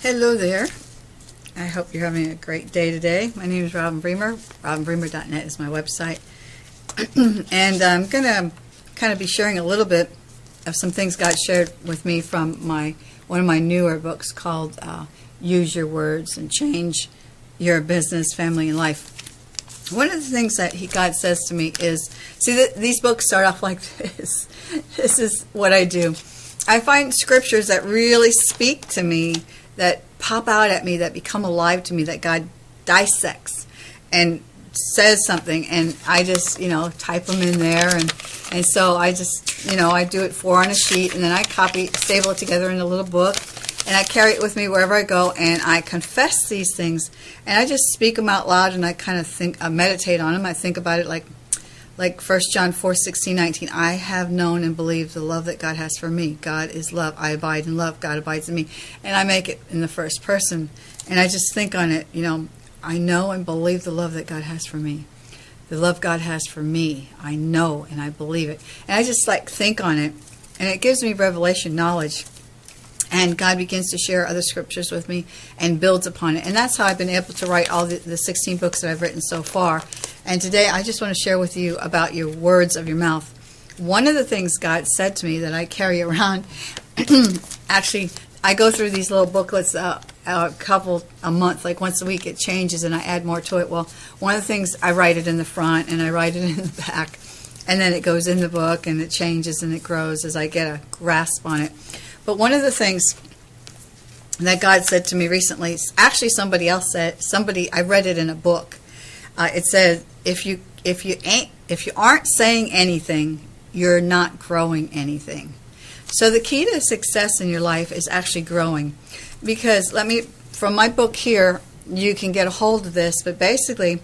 Hello there. I hope you're having a great day today. My name is Robin Bremer. RobinBremer.net is my website. and I'm going to kind of be sharing a little bit of some things God shared with me from my one of my newer books called uh, Use Your Words and Change Your Business, Family, and Life. One of the things that he, God says to me is, see, th these books start off like this. this is what I do. I find scriptures that really speak to me that pop out at me, that become alive to me, that God dissects and says something, and I just, you know, type them in there, and and so I just, you know, I do it four on a sheet, and then I copy, stable it together in a little book, and I carry it with me wherever I go, and I confess these things, and I just speak them out loud, and I kind of think, I meditate on them, I think about it like like 1 John 4, 16, 19, I have known and believed the love that God has for me. God is love. I abide in love. God abides in me. And I make it in the first person. And I just think on it, you know, I know and believe the love that God has for me. The love God has for me. I know and I believe it. And I just like think on it. And it gives me revelation knowledge and God begins to share other scriptures with me and builds upon it. And that's how I've been able to write all the, the 16 books that I've written so far. And today I just want to share with you about your words of your mouth. One of the things God said to me that I carry around, actually, I go through these little booklets uh, a couple a month, like once a week. It changes, and I add more to it. Well, one of the things I write it in the front, and I write it in the back, and then it goes in the book, and it changes and it grows as I get a grasp on it. But one of the things that God said to me recently, actually somebody else said, somebody I read it in a book. Uh, it said if you if you ain't if you aren't saying anything, you're not growing anything. So the key to success in your life is actually growing. Because let me from my book here, you can get a hold of this, but basically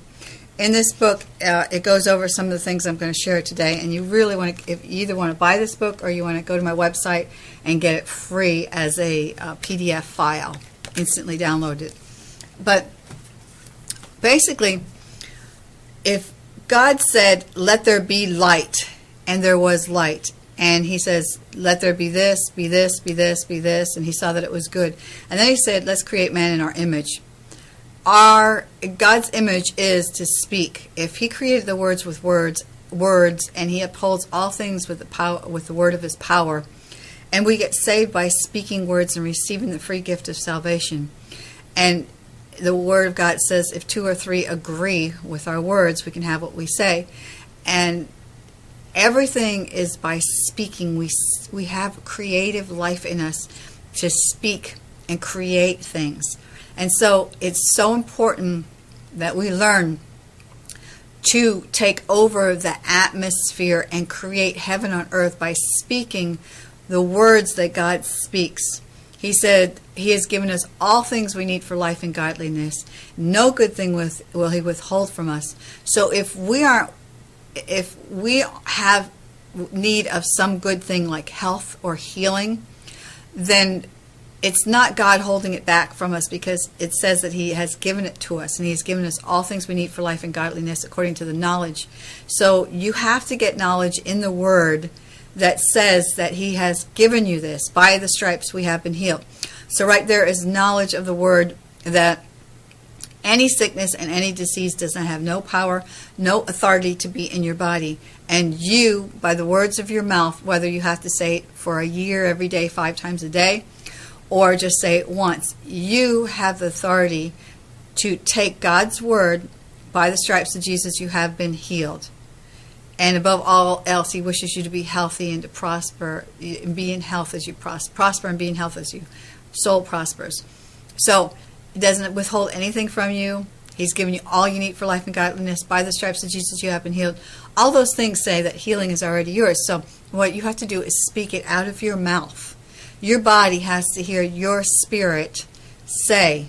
in this book, uh, it goes over some of the things I'm going to share today, and you really want to, if you either want to buy this book or you want to go to my website and get it free as a uh, PDF file, instantly download it. But basically, if God said, let there be light, and there was light, and he says, let there be this, be this, be this, be this, and he saw that it was good. And then he said, let's create man in our image our God's image is to speak. If He created the words with words, words, and He upholds all things with the power, with the word of His power, and we get saved by speaking words and receiving the free gift of salvation. And the Word of God says, if two or three agree with our words, we can have what we say. And everything is by speaking. We we have creative life in us to speak and create things. And so it's so important that we learn to take over the atmosphere and create heaven on earth by speaking the words that God speaks. He said he has given us all things we need for life and godliness. No good thing with, will he withhold from us. So if we are if we have need of some good thing like health or healing, then it's not God holding it back from us because it says that He has given it to us and He has given us all things we need for life and godliness according to the knowledge. So you have to get knowledge in the Word that says that He has given you this. By the stripes we have been healed. So right there is knowledge of the Word that any sickness and any disease does not have no power, no authority to be in your body. And you, by the words of your mouth, whether you have to say it for a year, every day, five times a day, or just say it once. You have the authority to take God's word by the stripes of Jesus, you have been healed. And above all else, He wishes you to be healthy and to prosper, and be in health as you prosper, prosper and be in health as your soul prospers. So, He doesn't withhold anything from you. He's given you all you need for life and godliness. By the stripes of Jesus, you have been healed. All those things say that healing is already yours. So, what you have to do is speak it out of your mouth your body has to hear your spirit say,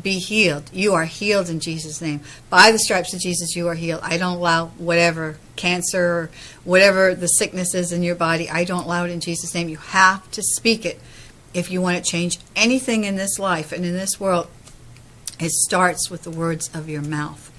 be healed. You are healed in Jesus' name. By the stripes of Jesus, you are healed. I don't allow whatever cancer or whatever the sickness is in your body, I don't allow it in Jesus' name. You have to speak it if you want to change anything in this life and in this world. It starts with the words of your mouth.